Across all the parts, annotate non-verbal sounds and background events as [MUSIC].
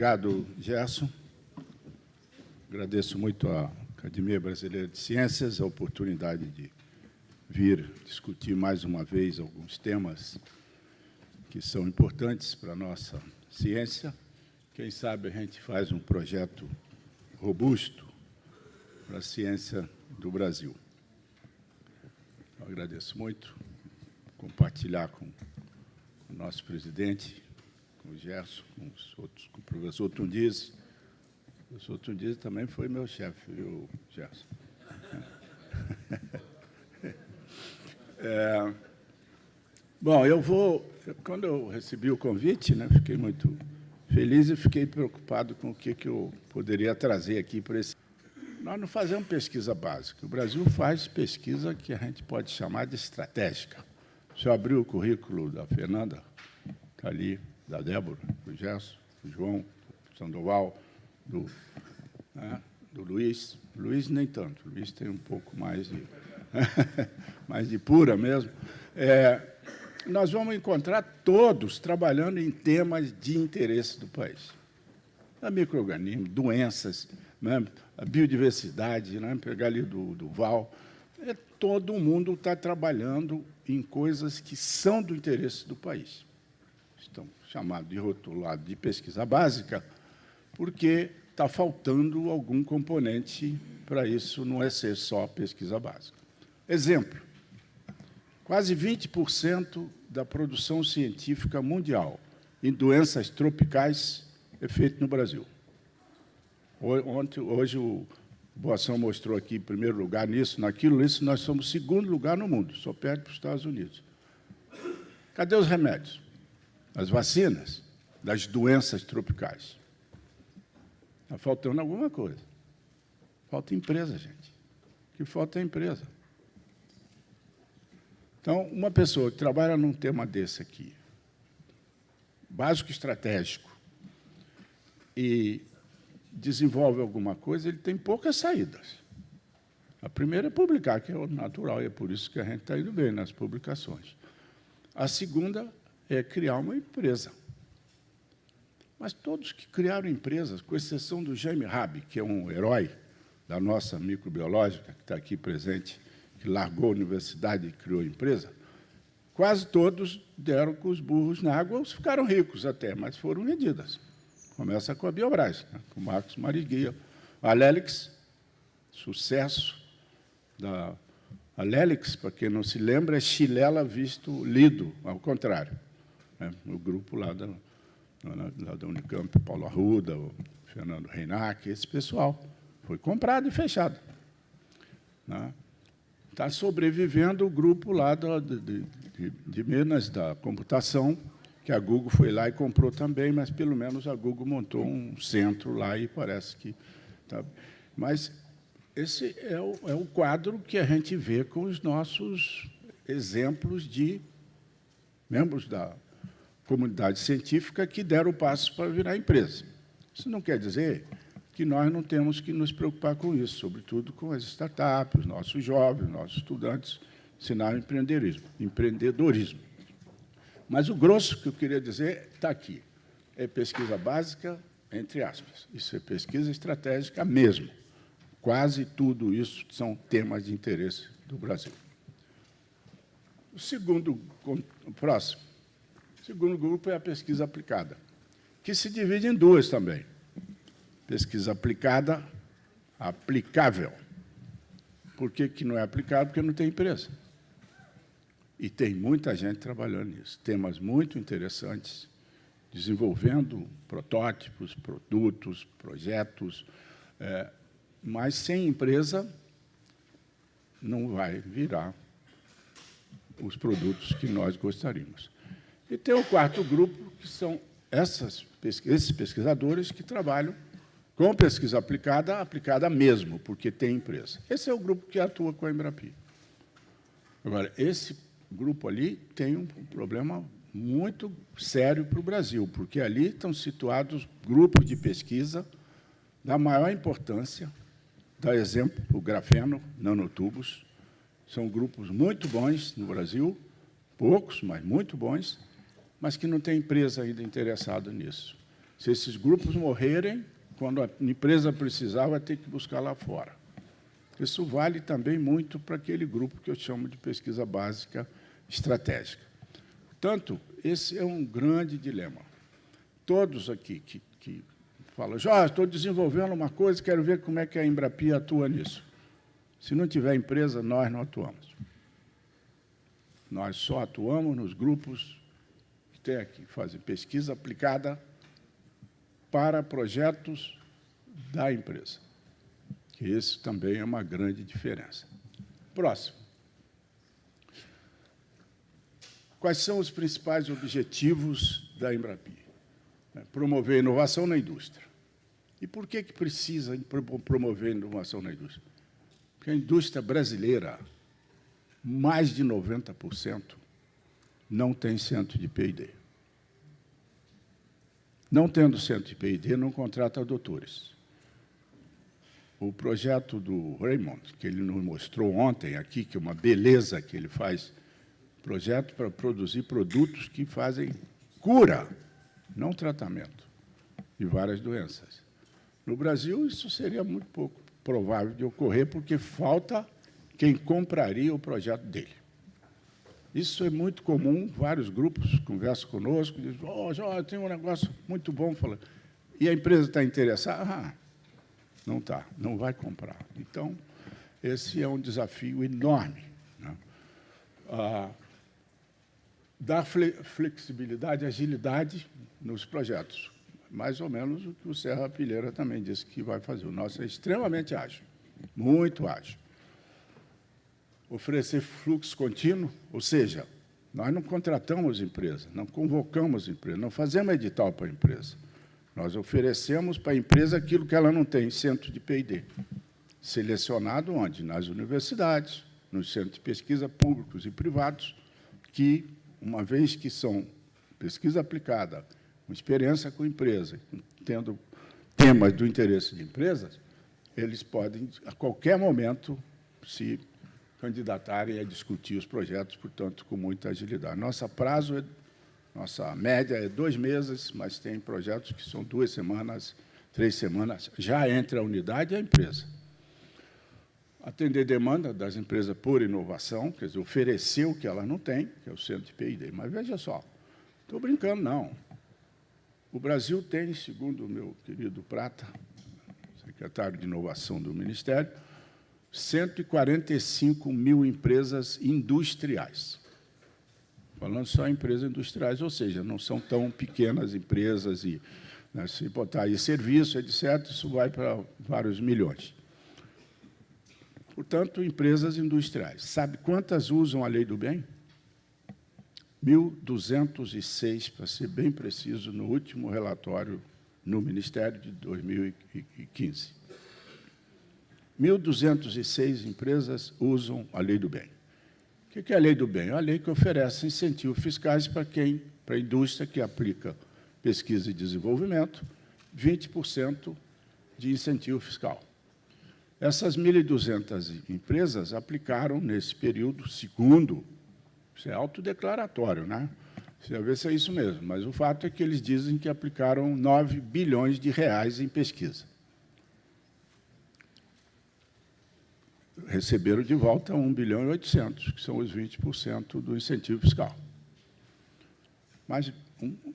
Obrigado, Gerson. Agradeço muito à Academia Brasileira de Ciências a oportunidade de vir discutir mais uma vez alguns temas que são importantes para a nossa ciência. Quem sabe a gente faz um projeto robusto para a ciência do Brasil. Eu agradeço muito compartilhar com o nosso presidente, com o Gerson, com os outros, com o professor Tundiz. O professor Tundiz também foi meu chefe, viu, Gerson? [LAUGHS] É, bom, eu vou... Quando eu recebi o convite, né, fiquei muito feliz e fiquei preocupado com o que, que eu poderia trazer aqui para esse... Nós não fazemos pesquisa básica. O Brasil faz pesquisa que a gente pode chamar de estratégica. Se eu abrir o currículo da Fernanda, está ali, da Débora, do Gerson, do João, do Sandoval, do, né, do Luiz. Luiz nem tanto, Luiz tem um pouco mais de, [LAUGHS] mais de pura mesmo. É, nós vamos encontrar todos trabalhando em temas de interesse do país. A microorganismo, doenças, né, a biodiversidade, né, pegar ali do, do Val, é, todo mundo está trabalhando em coisas que são do interesse do país. Estão chamados de rotulado de pesquisa básica, porque está faltando algum componente para isso, não é ser só pesquisa básica. Exemplo, quase 20% da produção científica mundial em doenças tropicais é feito no Brasil. Ontem, hoje o Boação mostrou aqui em primeiro lugar nisso, naquilo, isso nós somos segundo lugar no mundo, só perto dos Estados Unidos. Cadê os remédios? As vacinas das doenças tropicais. Está faltando alguma coisa. Falta empresa, gente. O que falta é empresa. Então, uma pessoa que trabalha num tema desse aqui, básico estratégico, e desenvolve alguma coisa, ele tem poucas saídas. A primeira é publicar, que é o natural, e é por isso que a gente está indo bem nas publicações. A segunda é criar uma empresa. Mas todos que criaram empresas, com exceção do Jaime Rabi, que é um herói da nossa microbiológica, que está aqui presente, que largou a universidade e criou a empresa, quase todos deram com os burros na água, ficaram ricos até, mas foram vendidas. Começa com a Biobras, né? com o Marcos Mariguia. A Lélix, sucesso da a Lélix, para quem não se lembra, é Chilela visto lido, ao contrário. Né? O grupo lá da, lá da Unicamp, Paulo Arruda, o Fernando Reinac, esse pessoal. Foi comprado e fechado. Né? Está sobrevivendo o grupo lá do, de, de, de Minas, da computação, que a Google foi lá e comprou também, mas pelo menos a Google montou um centro lá e parece que... Tá. Mas esse é o, é o quadro que a gente vê com os nossos exemplos de membros da comunidade científica que deram o passo para virar empresa. Isso não quer dizer que nós não temos que nos preocupar com isso, sobretudo com as startups, os nossos jovens, os nossos estudantes, ensinar empreendedorismo. empreendedorismo. Mas o grosso que eu queria dizer está aqui. É pesquisa básica, entre aspas. Isso é pesquisa estratégica mesmo. Quase tudo isso são temas de interesse do Brasil. O segundo, o próximo, o segundo grupo é a pesquisa aplicada, que se divide em duas também. Pesquisa aplicada, aplicável. Por que, que não é aplicável? Porque não tem empresa. E tem muita gente trabalhando nisso. Temas muito interessantes, desenvolvendo protótipos, produtos, projetos, é, mas sem empresa não vai virar os produtos que nós gostaríamos. E tem o quarto grupo, que são essas, esses pesquisadores que trabalham com pesquisa aplicada, aplicada mesmo, porque tem empresa. Esse é o grupo que atua com a Embrapi. Agora, esse grupo ali tem um problema muito sério para o Brasil, porque ali estão situados grupos de pesquisa da maior importância, dá exemplo o grafeno, nanotubos, são grupos muito bons no Brasil, poucos, mas muito bons, mas que não tem empresa ainda interessada nisso. Se esses grupos morrerem, quando a empresa precisar, vai ter que buscar lá fora. Isso vale também muito para aquele grupo que eu chamo de pesquisa básica estratégica. Portanto, esse é um grande dilema. Todos aqui que, que falam, Jorge, estou desenvolvendo uma coisa, quero ver como é que a Embrapia atua nisso. Se não tiver empresa, nós não atuamos. Nós só atuamos nos grupos aqui, fazem pesquisa aplicada para projetos da empresa. Esse também é uma grande diferença. Próximo. Quais são os principais objetivos da Embrapi? É, promover inovação na indústria. E por que, que precisa promover inovação na indústria? Porque a indústria brasileira, mais de 90%, não tem centro de P&D. Não tendo centro de P&D, não contrata doutores. O projeto do Raymond, que ele nos mostrou ontem aqui, que é uma beleza que ele faz, projeto para produzir produtos que fazem cura, não tratamento, de várias doenças. No Brasil, isso seria muito pouco provável de ocorrer, porque falta quem compraria o projeto dele. Isso é muito comum, vários grupos conversam conosco, dizem, oh, Jorge, tem um negócio muito bom. Fala, e a empresa está interessada? Ah, não está, não vai comprar. Então, esse é um desafio enorme. Né? Ah, dar flexibilidade, agilidade nos projetos. Mais ou menos o que o Serra Pilheira também disse que vai fazer. O nosso é extremamente ágil, muito ágil oferecer fluxo contínuo, ou seja, nós não contratamos empresa, não convocamos empresa, não fazemos edital para a empresa. Nós oferecemos para a empresa aquilo que ela não tem, centro de P&D. Selecionado onde? Nas universidades, nos centros de pesquisa públicos e privados, que, uma vez que são pesquisa aplicada, com experiência com empresa, tendo temas do interesse de empresas, eles podem, a qualquer momento, se candidatarem a discutir os projetos, portanto, com muita agilidade. Nossa prazo, é, nossa média é dois meses, mas tem projetos que são duas semanas, três semanas, já entre a unidade e a empresa. Atender demanda das empresas por inovação, quer dizer, oferecer o que elas não têm, que é o centro de P&D. Mas veja só, estou brincando, não. O Brasil tem, segundo o meu querido Prata, secretário de Inovação do Ministério, 145 mil empresas industriais. Falando só em empresas industriais, ou seja, não são tão pequenas empresas, e né, se botar aí serviço, etc., isso vai para vários milhões. Portanto, empresas industriais. Sabe quantas usam a lei do bem? 1.206, para ser bem preciso, no último relatório no Ministério de 2015. 1.206 empresas usam a lei do bem. O que é a lei do bem? É a lei que oferece incentivos fiscais para quem, para a indústria que aplica pesquisa e desenvolvimento, 20% de incentivo fiscal. Essas 1.200 empresas aplicaram, nesse período, segundo, isso é autodeclaratório, né? Você vai ver se é isso mesmo, mas o fato é que eles dizem que aplicaram 9 bilhões de reais em pesquisa. Receberam de volta 1 bilhão e 800, que são os 20% do incentivo fiscal. Mas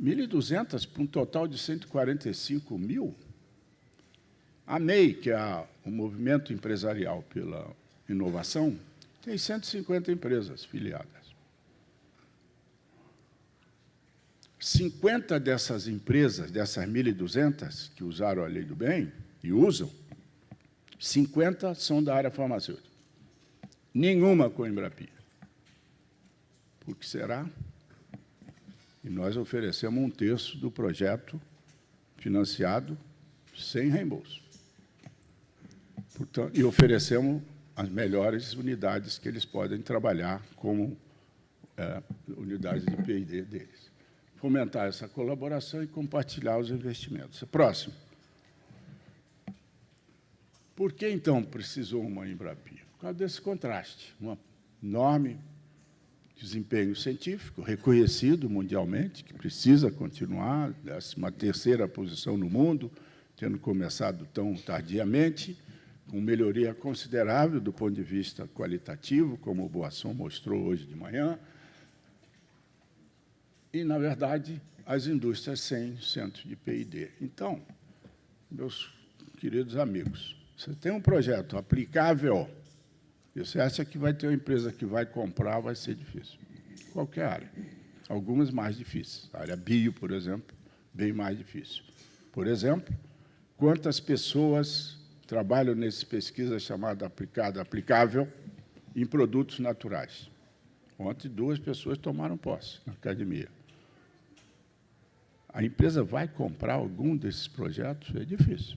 1.200 para um total de 145 mil. A MEI, que é o Movimento Empresarial pela Inovação, tem 150 empresas filiadas. 50 dessas empresas, dessas 1.200 que usaram a lei do bem e usam, 50 são da área farmacêutica. Nenhuma com Embrapia. Por que será? E nós oferecemos um terço do projeto financiado sem reembolso. Portanto, e oferecemos as melhores unidades que eles podem trabalhar como é, unidades de P&D deles. Fomentar essa colaboração e compartilhar os investimentos. Próximo. Por que, então, precisou uma Embrapia? Por causa desse contraste, uma enorme desempenho científico, reconhecido mundialmente, que precisa continuar, décima terceira posição no mundo, tendo começado tão tardiamente, com melhoria considerável do ponto de vista qualitativo, como o Boasson mostrou hoje de manhã, e, na verdade, as indústrias sem centro de P&D. Então, meus queridos amigos, você tem um projeto aplicável, você acha que vai ter uma empresa que vai comprar, vai ser difícil. Qualquer área. Algumas mais difíceis. A área bio, por exemplo, bem mais difícil. Por exemplo, quantas pessoas trabalham nessa pesquisa chamada aplicada, aplicável, em produtos naturais? Ontem, duas pessoas tomaram posse na academia. A empresa vai comprar algum desses projetos? É difícil.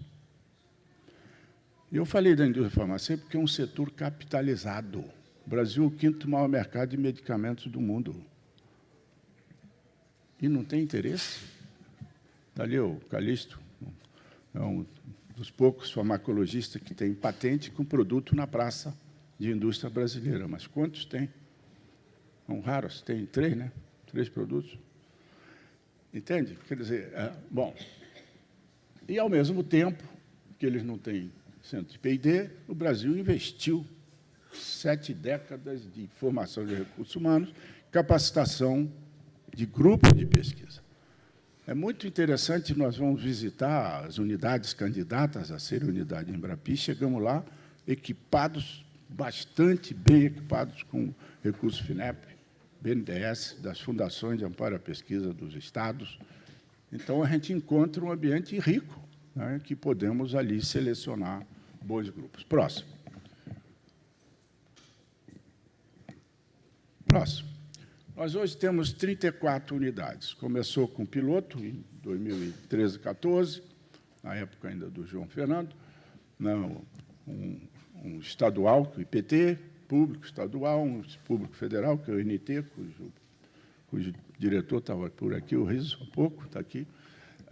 Eu falei da indústria farmacêutica porque é um setor capitalizado. O Brasil é o quinto maior mercado de medicamentos do mundo. E não tem interesse? Está ali o Calixto, é um dos poucos farmacologistas que tem patente com produto na praça de indústria brasileira. Mas quantos tem? São raros, tem três, né? Três produtos. Entende? Quer dizer, é, bom, e ao mesmo tempo que eles não têm centro de P&D, o Brasil investiu sete décadas de formação de recursos humanos, capacitação de grupos de pesquisa. É muito interessante, nós vamos visitar as unidades candidatas a ser unidade Embrapi, chegamos lá equipados, bastante bem equipados com recursos FINEP, BNDES, das fundações de amparo à pesquisa dos estados. Então, a gente encontra um ambiente rico, né, que podemos ali selecionar bons grupos. Próximo. Próximo. Nós hoje temos 34 unidades. Começou com piloto em 2013, 14, na época ainda do João Fernando, não, um, um estadual, o IPT, público estadual, um público federal, que é o INT, cujo, cujo diretor estava por aqui, o Riso, há pouco, está aqui,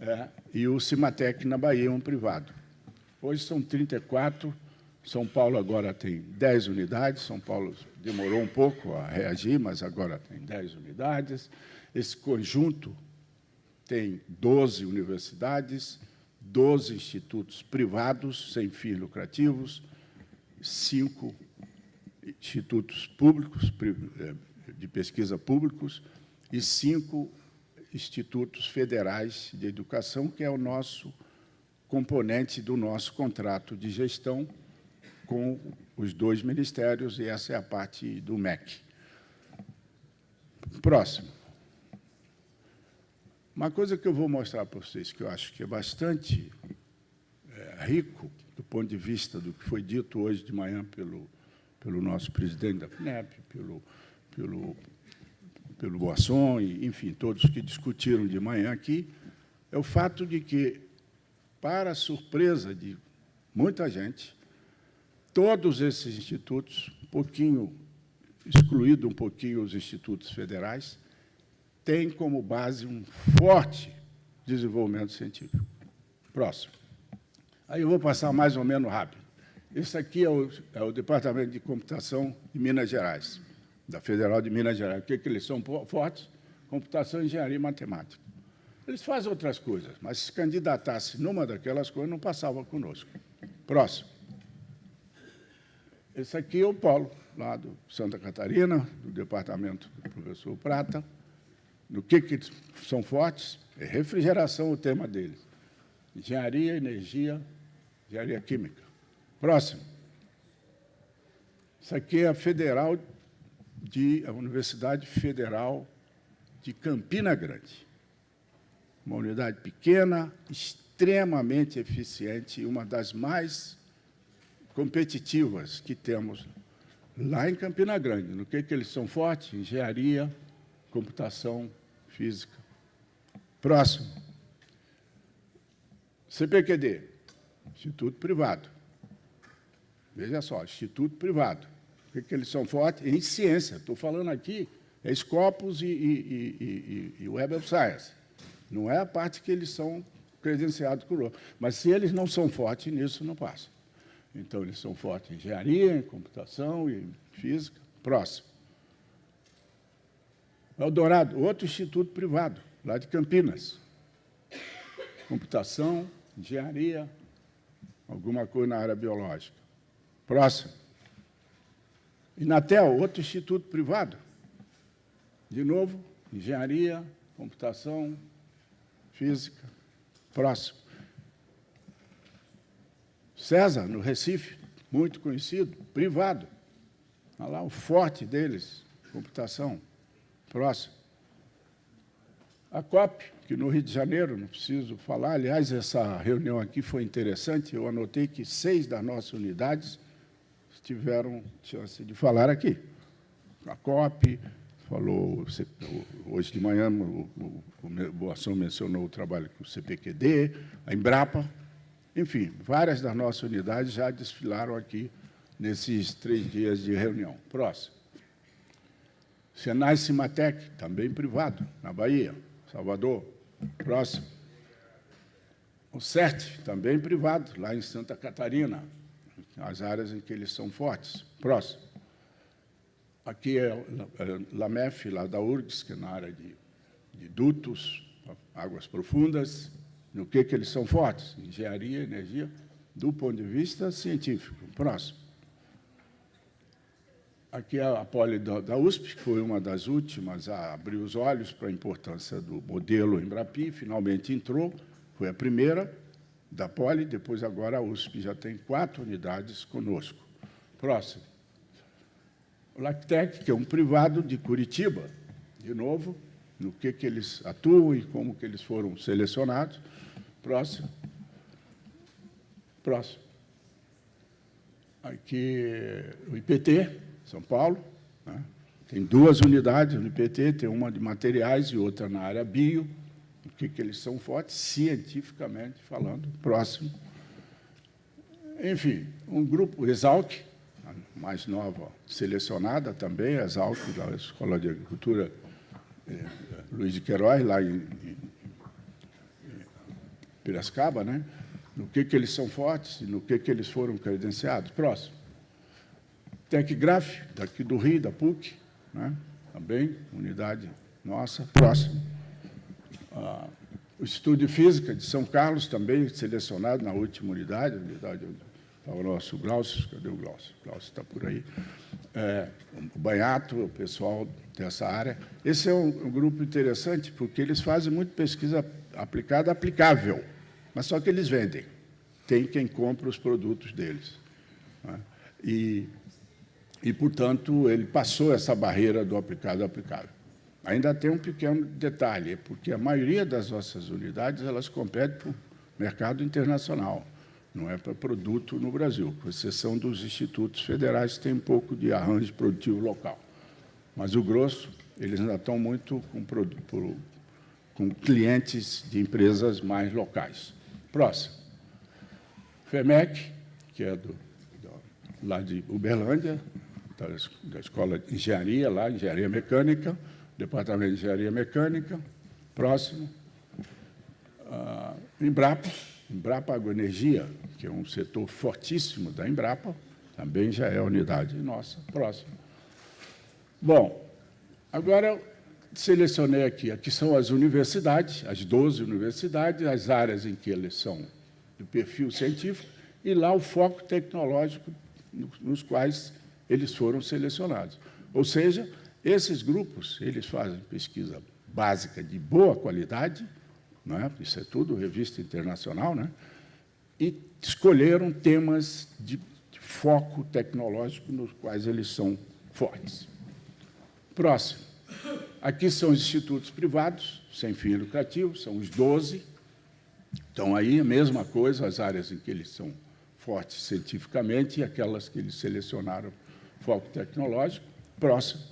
é, e o Cimatec na Bahia, um privado. Hoje são 34, São Paulo agora tem 10 unidades, São Paulo demorou um pouco a reagir, mas agora tem 10 unidades. Esse conjunto tem 12 universidades, 12 institutos privados sem fins lucrativos, cinco institutos públicos, eh, de pesquisa públicos, e cinco institutos federais de educação, que é o nosso componente do nosso contrato de gestão com os dois ministérios, e essa é a parte do MEC. Próximo. Uma coisa que eu vou mostrar para vocês, que eu acho que é bastante é, rico, do ponto de vista do que foi dito hoje de manhã pelo pelo nosso presidente da FNEP, pelo, pelo, pelo Boasson, enfim, todos que discutiram de manhã aqui, é o fato de que, para surpresa de muita gente, todos esses institutos, um pouquinho, excluído um pouquinho os institutos federais, têm como base um forte desenvolvimento científico. Próximo. Aí eu vou passar mais ou menos rápido. Esse aqui é o, é o, Departamento de Computação de Minas Gerais, da Federal de Minas Gerais. O que, é que eles são fortes? Computação, engenharia e matemática. Eles fazem outras coisas, mas se candidatasse numa daquelas coisas, não passava conosco. Próximo. Esse aqui é o Polo, lá do Santa Catarina, do departamento do professor Prata. No que, que são fortes? É refrigeração o tema deles. Engenharia, energia, engenharia química. Próximo. Isso aqui é a Federal de a Universidade Federal de Campina Grande. Uma unidade pequena, extremamente eficiente e uma das mais competitivas que temos lá em Campina Grande. No que, que eles são fortes? Engenharia, computação, física. Próximo. CPQD, Instituto Privado. Veja só, instituto privado. O que, que eles são fortes? Em ciência. Estou falando aqui, é Scopus e, e, e, e, Web of Science. Não é a parte que eles são credenciados por outro. Mas se eles não são fortes nisso, não passa. Então, eles são fortes em engenharia, em computação e física. Próximo. Eldorado, outro instituto privado, lá de Campinas. Computação, engenharia, alguma coisa na área biológica. Próximo. Inatel, outro instituto privado. De novo, engenharia, computação, física. Próximo. César, no Recife, muito conhecido, privado. Olha lá o forte deles, computação. Próximo. A COP, que no Rio de Janeiro, não preciso falar, aliás, essa reunião aqui foi interessante, eu anotei que seis das nossas unidades tiveram chance de falar aqui. A COP, falou, hoje de manhã o, o, o Boação mencionou o trabalho com o CPQD, a Embrapa, enfim, várias das nossas unidades já desfilaram aqui nesses três dias de reunião. Próximo. Senai Cimatec, também privado, na Bahia, Salvador. Próximo. O CERT, também privado, lá em Santa Catarina, as áreas em que eles são fortes. Próximo. Aqui é, é LAMEF, lá da URGS, que é na área de, de dutos, águas profundas. No que, que eles são fortes? Engenharia, energia, do ponto de vista científico. Próximo. Aqui é a Poli da USP, que foi uma das últimas a abrir os olhos para a importância do modelo Embrapi, finalmente entrou, foi a primeira da Poli, depois agora a USP já tem quatro unidades conosco. Próximo. O Lactec, que é um privado de Curitiba, de novo, no que, que eles atuam e como que eles foram selecionados. Próximo. Próximo. Aqui, o IPT, são Paulo. Né? Tem duas unidades no IPT, tem uma de materiais e outra na área bio. O que, que eles são fortes, cientificamente falando. Próximo. Enfim, um grupo, Exalc, mais nova, selecionada também, Exalc, da Escola de Agricultura eh, Luiz de Queiroz, lá em, em, em Piracicaba, né? no que, que eles são fortes e no que, que eles foram credenciados. Próximo. TecGraf, daqui do Rio, da PUC, né? também, unidade nossa, próximo. Ah, o Instituto de Física de São Carlos, também selecionado na última unidade, unidade estava o nosso Glaucio, cadê o Glaucio? O Glaucio está por aí. É, o Banhato, o pessoal dessa área. Esse é um, um grupo interessante, porque eles fazem muito pesquisa aplicada, aplicável, mas só que eles vendem. Tem quem compra os produtos deles. Né? E e, portanto, ele passou essa barreira do aplicado aplicável. Ainda tem um pequeno detalhe, porque a maioria das nossas unidades elas competem para o mercado internacional, não é para produto no Brasil, com exceção dos institutos federais que têm um pouco de arranjo produtivo local. Mas o grosso, eles ainda estão muito com, com clientes de empresas mais locais. Próximo. FEMEC, que é do, do, lá de Uberlândia, da Escola de Engenharia, lá, Engenharia Mecânica, Departamento de Engenharia Mecânica, próximo, uh, Embrapa, Embrapa Agroenergia, que é um setor fortíssimo da Embrapa, também já é unidade nossa, próximo. Bom, agora selecionei aqui, aqui são as universidades, as 12 universidades, as áreas em que eles são do perfil científico, e lá o foco tecnológico nos quais eles foram selecionados. Ou seja, esses grupos, eles fazem pesquisa básica de boa qualidade, não é? isso é tudo revista internacional, né? e escolheram temas de, de foco tecnológico nos quais eles são fortes. Próximo. Aqui são os institutos privados, sem fim lucrativo, são os 12. Então, aí, a mesma coisa, as áreas em que eles são fortes cientificamente e aquelas que eles selecionaram foco tecnológico, próximo.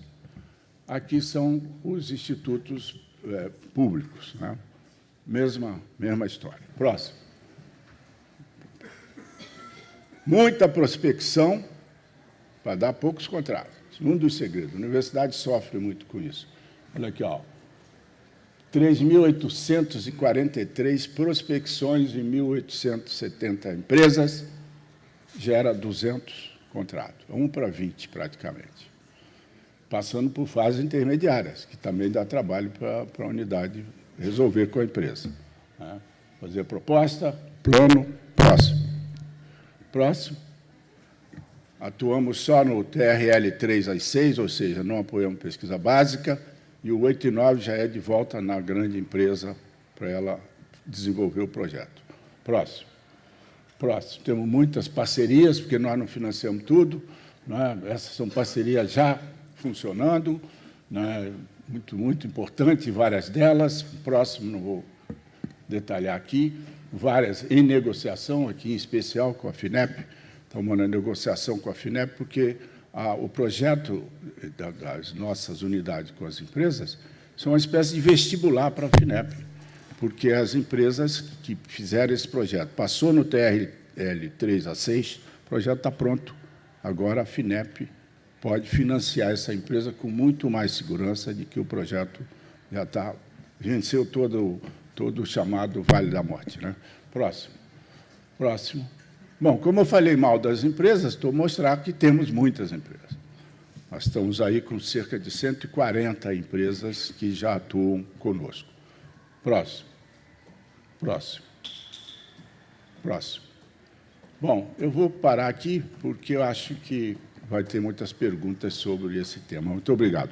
Aqui são os institutos é, públicos. Né? Mesma, mesma história. Próximo. Muita prospecção para dar poucos contratos. Um dos segredos. A universidade sofre muito com isso. Olha aqui, ó. 3.843 prospecções em 1.870 empresas, gera 200 contrato, um para 20 praticamente. passando por fases intermediárias, que também dá trabalho para, para a unidade resolver com a empresa. Né? Fazer proposta, plano, próximo. Próximo. Atuamos só no TRL 3 às 6, ou seja, não apoiamos pesquisa básica, e o 8 e 9 já é de volta na grande empresa para ela desenvolver o projeto. Próximo. Próximo. Temos muitas parcerias, porque nós não financiamos tudo. Né? Essas são parcerias já funcionando, né? Muito, muito importante, várias delas. Próximo, não vou detalhar aqui. Várias em negociação, aqui em especial com a FINEP. Estamos na negociação com a FINEP, porque o projeto das nossas unidades com as empresas são uma espécie de vestibular para a FINEP porque as empresas que fizeram esse projeto, passou no TRL 3 a 6, o projeto está pronto. Agora a FINEP pode financiar essa empresa com muito mais segurança de que o projeto já está, venceu todo, todo o chamado Vale da Morte. Né? Próximo. Próximo. Bom, como eu falei mal das empresas, estou mostrando que temos muitas empresas. Nós estamos aí com cerca de 140 empresas que já atuam conosco. Próximo. Próximo. Próximo. Bom, eu vou parar aqui, porque eu acho que vai ter muitas perguntas sobre esse tema. Muito obrigado.